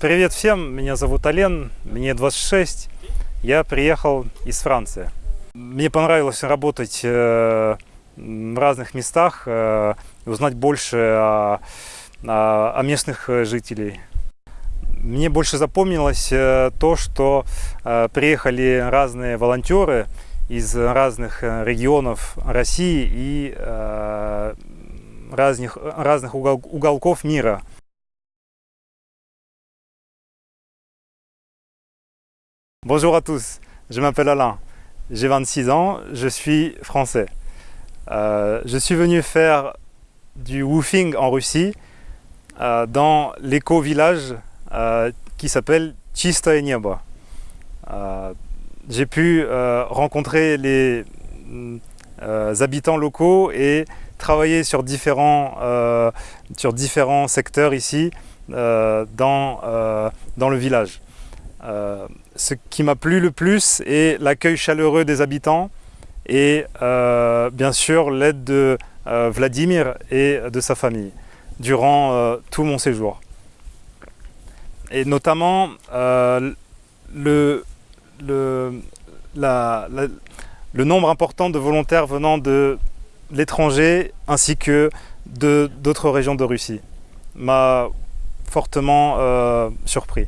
Привет всем, меня зовут Ален, мне 26, я приехал из Франции. Мне понравилось работать э, в разных местах, э, узнать больше о, о, о местных э, жителей. Мне больше запомнилось то, что приехали разные волонтеры из разных регионов России и разных, разных угол, уголков мира. Bonjour à tous, je m'appelle Alain, j'ai 26 ans, je suis français. Euh, je suis venu faire du woofing en Russie euh, dans l'éco-village euh, qui s'appelle Chistoye j'ai pu rencontrer les habitants locaux et travailler sur différents, secteurs ici dans le village. Ce qui m'a plu le plus est l'accueil chaleureux des habitants et euh, bien sûr l'aide de euh, Vladimir et de sa famille durant euh, tout mon séjour. Et notamment le, le nombre important de volontaires venant de l'étranger ainsi que d'autres régions de Russie m'a fortement surpris.